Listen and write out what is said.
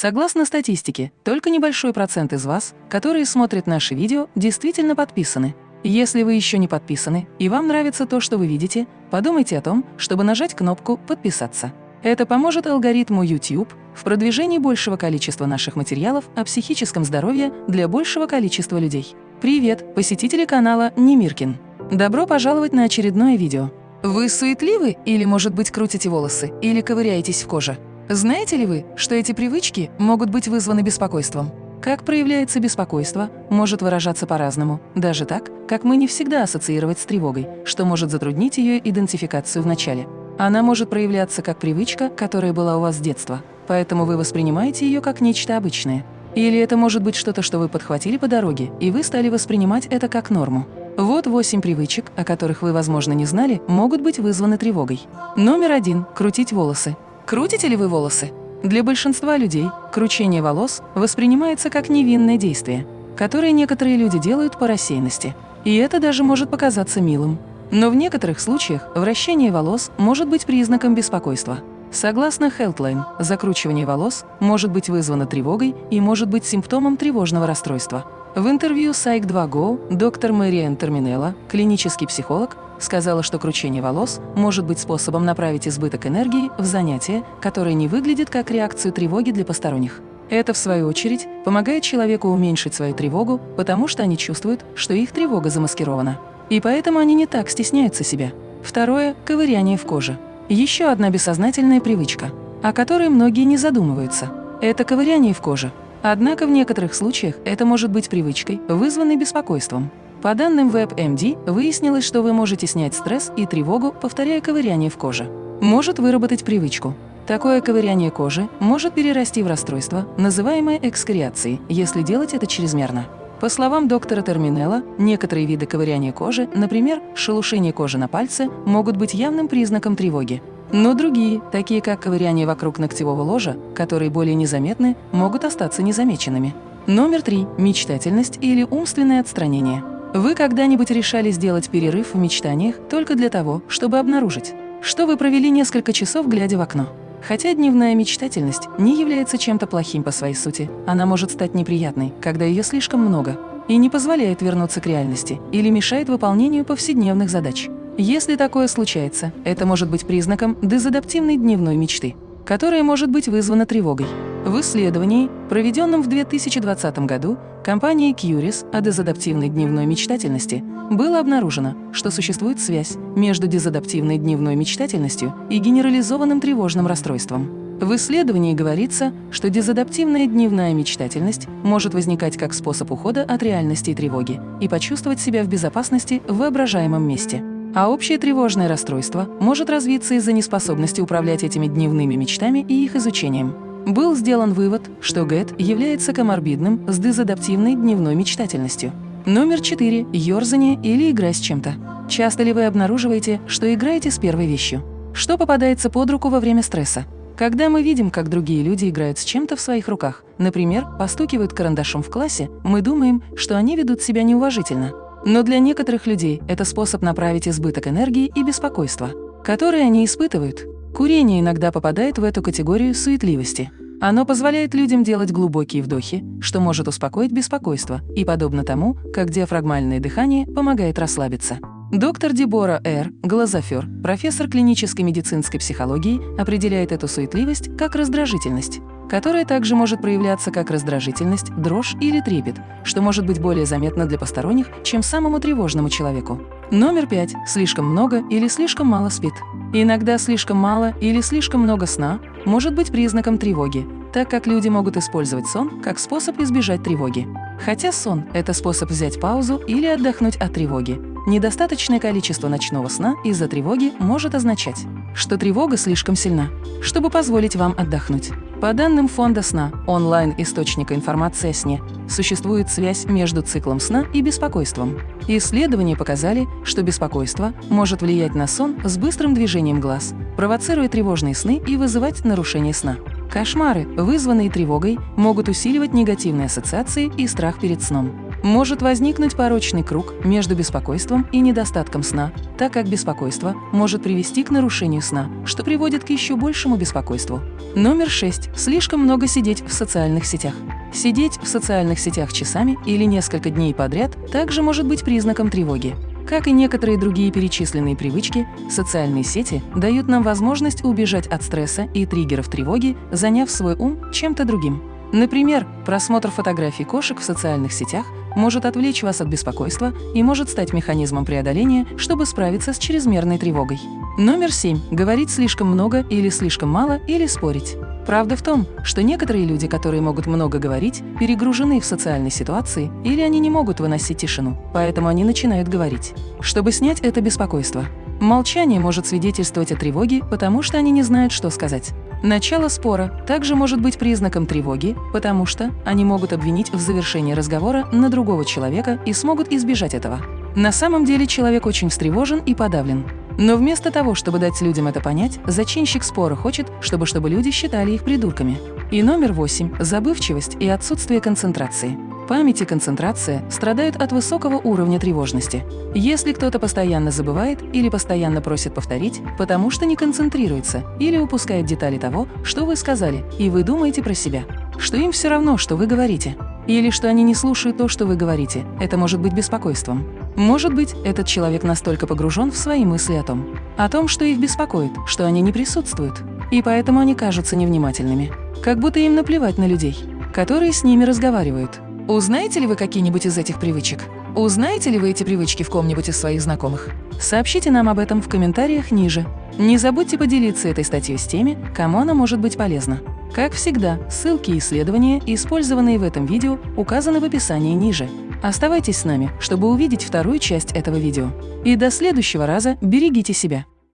Согласно статистике, только небольшой процент из вас, которые смотрят наши видео, действительно подписаны. Если вы еще не подписаны и вам нравится то, что вы видите, подумайте о том, чтобы нажать кнопку «Подписаться». Это поможет алгоритму YouTube в продвижении большего количества наших материалов о психическом здоровье для большего количества людей. Привет, посетители канала Немиркин! Добро пожаловать на очередное видео. Вы суетливы или, может быть, крутите волосы или ковыряетесь в коже? Знаете ли вы, что эти привычки могут быть вызваны беспокойством? Как проявляется беспокойство, может выражаться по-разному, даже так, как мы не всегда ассоциировать с тревогой, что может затруднить ее идентификацию в начале. Она может проявляться как привычка, которая была у вас с детства, поэтому вы воспринимаете ее как нечто обычное. Или это может быть что-то, что вы подхватили по дороге, и вы стали воспринимать это как норму. Вот восемь привычек, о которых вы, возможно, не знали, могут быть вызваны тревогой. Номер один – крутить волосы. Крутите ли вы волосы? Для большинства людей кручение волос воспринимается как невинное действие, которое некоторые люди делают по рассеянности. И это даже может показаться милым. Но в некоторых случаях вращение волос может быть признаком беспокойства. Согласно Healthline, закручивание волос может быть вызвано тревогой и может быть симптомом тревожного расстройства. В интервью Psych2Go доктор Мэриэн Терминелла, клинический психолог, сказала, что кручение волос может быть способом направить избыток энергии в занятие, которое не выглядит как реакцию тревоги для посторонних. Это, в свою очередь, помогает человеку уменьшить свою тревогу, потому что они чувствуют, что их тревога замаскирована. И поэтому они не так стесняются себя. Второе – ковыряние в коже. Еще одна бессознательная привычка, о которой многие не задумываются. Это ковыряние в коже. Однако в некоторых случаях это может быть привычкой, вызванной беспокойством. По данным WebMD, выяснилось, что вы можете снять стресс и тревогу, повторяя ковыряние в коже. Может выработать привычку. Такое ковыряние кожи может перерасти в расстройство, называемое экскориацией, если делать это чрезмерно. По словам доктора Терминелла, некоторые виды ковыряния кожи, например, шелушение кожи на пальце, могут быть явным признаком тревоги. Но другие, такие как ковыряние вокруг ногтевого ложа, которые более незаметны, могут остаться незамеченными. Номер три – мечтательность или умственное отстранение. Вы когда-нибудь решали сделать перерыв в мечтаниях только для того, чтобы обнаружить, что вы провели несколько часов, глядя в окно? Хотя дневная мечтательность не является чем-то плохим по своей сути, она может стать неприятной, когда ее слишком много, и не позволяет вернуться к реальности или мешает выполнению повседневных задач. Если такое случается, это может быть признаком дезадаптивной дневной мечты, которая может быть вызвана тревогой. В исследовании, проведенном в 2020 году компанией Curis о дезадаптивной дневной мечтательности, было обнаружено, что существует связь между дезадаптивной дневной мечтательностью и генерализованным тревожным расстройством. В исследовании говорится, что дезадаптивная дневная мечтательность может возникать как способ ухода от реальности и тревоги и почувствовать себя в безопасности в воображаемом месте. А общее тревожное расстройство может развиться из-за неспособности управлять этими дневными мечтами и их изучением. Был сделан вывод, что ГЭТ является коморбидным с дезадаптивной дневной мечтательностью. Номер 4. Ёрзание или игра с чем-то. Часто ли вы обнаруживаете, что играете с первой вещью? Что попадается под руку во время стресса? Когда мы видим, как другие люди играют с чем-то в своих руках, например, постукивают карандашом в классе, мы думаем, что они ведут себя неуважительно. Но для некоторых людей это способ направить избыток энергии и беспокойства, которые они испытывают, Курение иногда попадает в эту категорию суетливости. Оно позволяет людям делать глубокие вдохи, что может успокоить беспокойство, и подобно тому, как диафрагмальное дыхание помогает расслабиться. Доктор Дебора Р. Глазофер, профессор клинической медицинской психологии, определяет эту суетливость как раздражительность, которая также может проявляться как раздражительность, дрожь или трепет, что может быть более заметно для посторонних, чем самому тревожному человеку. Номер пять. Слишком много или слишком мало спит. Иногда слишком мало или слишком много сна может быть признаком тревоги, так как люди могут использовать сон как способ избежать тревоги. Хотя сон – это способ взять паузу или отдохнуть от тревоги. Недостаточное количество ночного сна из-за тревоги может означать, что тревога слишком сильна, чтобы позволить вам отдохнуть. По данным Фонда сна, онлайн-источника информации о сне, существует связь между циклом сна и беспокойством. Исследования показали, что беспокойство может влиять на сон с быстрым движением глаз, провоцируя тревожные сны и вызывать нарушение сна. Кошмары, вызванные тревогой, могут усиливать негативные ассоциации и страх перед сном. Может возникнуть порочный круг между беспокойством и недостатком сна, так как беспокойство может привести к нарушению сна, что приводит к еще большему беспокойству. Номер 6. Слишком много сидеть в социальных сетях. Сидеть в социальных сетях часами или несколько дней подряд также может быть признаком тревоги. Как и некоторые другие перечисленные привычки, социальные сети дают нам возможность убежать от стресса и триггеров тревоги, заняв свой ум чем-то другим. Например, просмотр фотографий кошек в социальных сетях может отвлечь вас от беспокойства и может стать механизмом преодоления, чтобы справиться с чрезмерной тревогой. Номер 7. Говорить слишком много или слишком мало или спорить. Правда в том, что некоторые люди, которые могут много говорить, перегружены в социальной ситуации или они не могут выносить тишину, поэтому они начинают говорить. Чтобы снять это беспокойство, молчание может свидетельствовать о тревоге, потому что они не знают, что сказать. Начало спора также может быть признаком тревоги, потому что они могут обвинить в завершении разговора на другого человека и смогут избежать этого. На самом деле человек очень встревожен и подавлен. Но вместо того, чтобы дать людям это понять, зачинщик спора хочет, чтобы, чтобы люди считали их придурками. И номер восемь – забывчивость и отсутствие концентрации. Память и концентрация страдают от высокого уровня тревожности. Если кто-то постоянно забывает или постоянно просит повторить, потому что не концентрируется или упускает детали того, что вы сказали, и вы думаете про себя, что им все равно, что вы говорите, или что они не слушают то, что вы говорите, это может быть беспокойством. Может быть, этот человек настолько погружен в свои мысли о том, о том, что их беспокоит, что они не присутствуют, и поэтому они кажутся невнимательными, как будто им наплевать на людей, которые с ними разговаривают. Узнаете ли вы какие-нибудь из этих привычек? Узнаете ли вы эти привычки в ком-нибудь из своих знакомых? Сообщите нам об этом в комментариях ниже. Не забудьте поделиться этой статьей с теми, кому она может быть полезна. Как всегда, ссылки и исследования, использованные в этом видео, указаны в описании ниже. Оставайтесь с нами, чтобы увидеть вторую часть этого видео. И до следующего раза берегите себя!